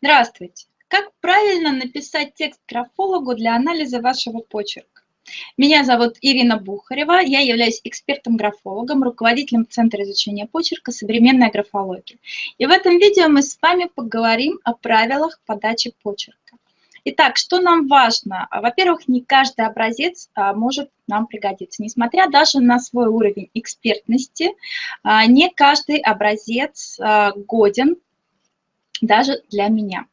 Здравствуйте! Как правильно написать текст графологу для анализа вашего почерка? Меня зовут Ирина Бухарева, я являюсь экспертом-графологом, руководителем Центра изучения почерка «Современная графология». И в этом видео мы с вами поговорим о правилах подачи почерка. Итак, что нам важно? Во-первых, не каждый образец а, может нам пригодиться. Несмотря даже на свой уровень экспертности, а, не каждый образец а, годен даже для меня.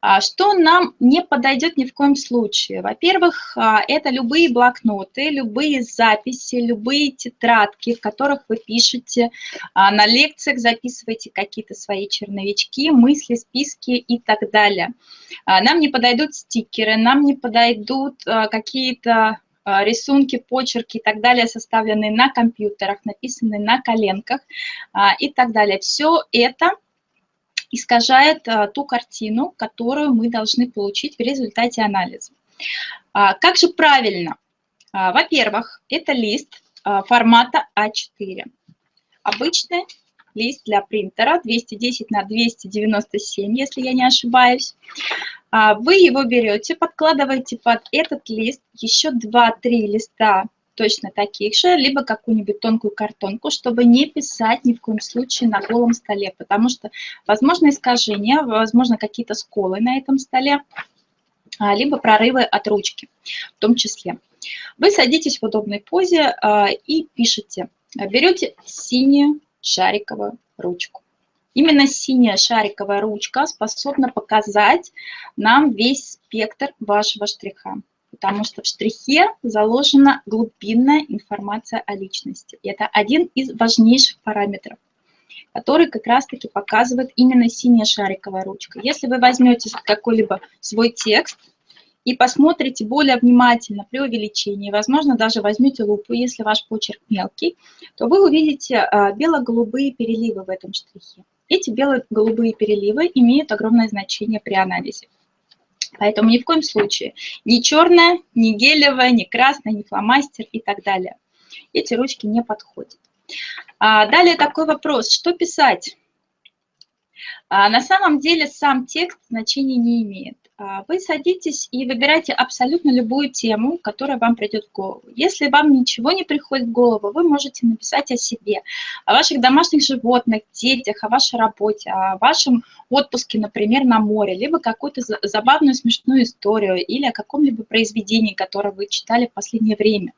А, что нам не подойдет ни в коем случае? Во-первых, а, это любые блокноты, любые записи, любые тетрадки, в которых вы пишете, а, на лекциях записываете какие-то свои черновички, мысли, списки и так далее. Нам не подойдут стикеры, нам не подойдут какие-то рисунки, почерки и так далее, составленные на компьютерах, написанные на коленках и так далее. Все это искажает а, ту картину, которую мы должны получить в результате анализа. А, как же правильно? А, во-первых, это лист формата А4. Обычный лист для принтера 210 на 297, если я не ошибаюсь. Вы его берете, подкладываете под этот лист еще 2-3 листа точно таких же, либо какую-нибудь тонкую картонку, чтобы не писать ни в коем случае на голом столе, потому что возможно искажения, возможно какие-то сколы на этом столе, а, либо прорывы от ручки в том числе. Вы садитесь в удобной позе а, и пишете. Берете синюю шариковую ручку. Именно синяя шариковая ручка способна показать нам весь спектр вашего штриха потому что в штрихе заложена глубинная информация о личности. И это один из важнейших параметров, который как раз-таки показывает именно синяя шариковая ручка. Если вы возьмете какой-либо свой текст и посмотрите более внимательно при увеличении, возможно, даже возьмете лупу, если ваш почерк мелкий, то вы увидите а, бело-голубые переливы в этом штрихе. Эти бело-голубые переливы имеют огромное значение при анализе. Поэтому ни в коем случае ни черная, ни гелевая, ни красная, ни фломастер и так далее. Эти ручки не подходят. А, далее такой вопрос, что писать? А, на самом деле сам текст значения не имеет. А, вы садитесь и выбираете абсолютно любую тему, которая вам придет в голову. Если вам ничего не приходит в голову, вы можете написать о себе, о ваших домашних животных, детях, о вашей работе, о вашем отпуске, например, на море, либо какую-то забавную, смешную историю или о каком-либо произведении, которое вы читали в последнее время.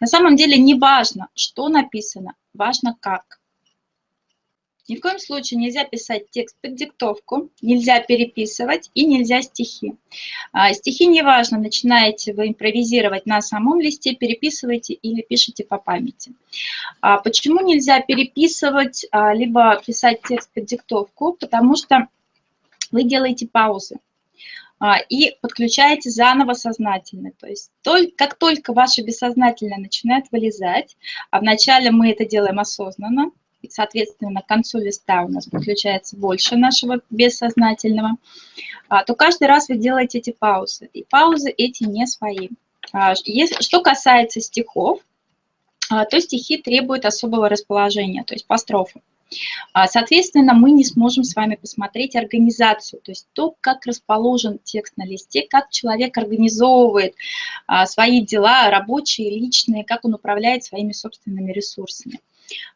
На самом деле не важно, что написано, важно как. Ни в коем случае нельзя писать текст под диктовку, нельзя переписывать и нельзя стихи. А, стихи неважно, начинаете вы импровизировать на самом листе, переписываете или пишете по памяти. А, почему нельзя переписывать, а, либо писать текст под диктовку? Потому что вы делаете паузы и подключаете заново сознательно. То есть как только ваше бессознательное начинает вылезать, а вначале мы это делаем осознанно, соответственно, к концу листа у нас подключается больше нашего бессознательного, а, то каждый раз вы делаете эти паузы. И паузы эти не свои. А, что касается стихов, а, то стихи требуют особого расположения, то есть по строфам. Соответственно, мы не сможем с вами посмотреть организацию, то есть то, как расположен текст на листе, как человек организовывает свои дела, рабочие, личные, как он управляет своими собственными ресурсами.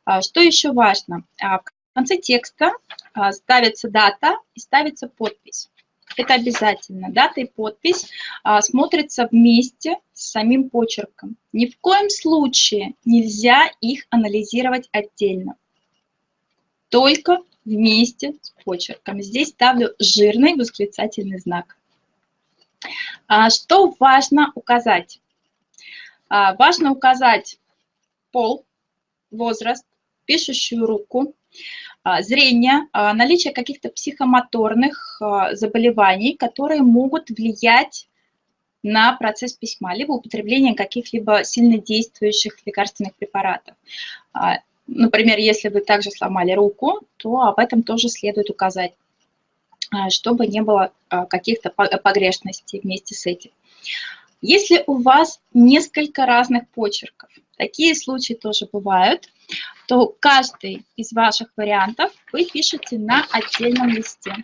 А, что еще важно? А, в конце текста а, ставится дата и ставится подпись. Это обязательно. Дата и подпись смотрятся вместе с самим почерком. Ни в коем случае нельзя их анализировать отдельно. Только вместе с почерком. Здесь ставлю жирный восклицательный знак. Что важно указать? Важно указать пол возраст, пишущую руку, а, зрение, а, наличие каких-то психомоторных а, заболеваний, которые могут влиять на процесс письма, либо употребление каких-либо сильнодействующих лекарственных препаратов. Например, если вы также сломали руку, то об этом тоже следует указать, чтобы не было каких-то погрешностей вместе с этим. Если у вас несколько разных почерков, такие случаи тоже бывают, то каждый из ваших вариантов вы пишете на отдельном листе.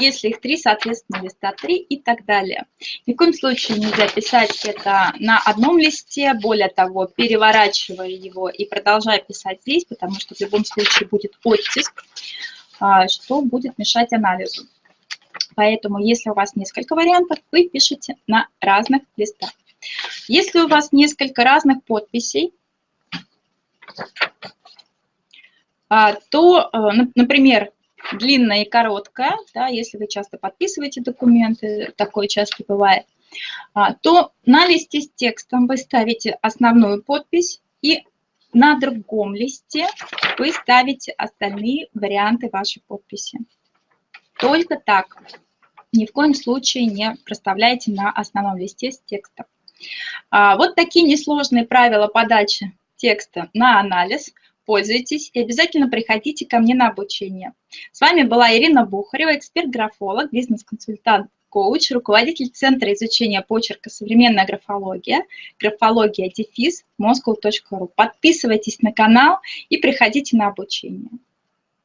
Если их три, соответственно, листа три и так далее. Ни в коем случае нельзя писать это на одном листе, более того, переворачивая его и продолжая писать здесь, потому что в любом случае будет оттиск, а, что будет мешать анализу. Поэтому, если у вас несколько вариантов, вы пишете на разных листах. Если у вас несколько разных подписей, а, то, э, например, длинная и короткая, да, если вы часто подписываете документы, такое часто бывает, а, то на листе с текстом вы ставите основную подпись и на другом листе вы ставите остальные варианты вашей подписи. Только так. Ни в коем случае не проставляйте на основном листе с текстом. А, вот такие несложные правила подачи текста на анализ. Пользуйтесь и обязательно приходите ко мне на обучение. С вами была Ирина Бухарева, эксперт-графолог, бизнес-консультант, коуч, руководитель Центра изучения почерка «Современная графология», графология дефис, moscow.ru. Подписывайтесь на канал и приходите на обучение.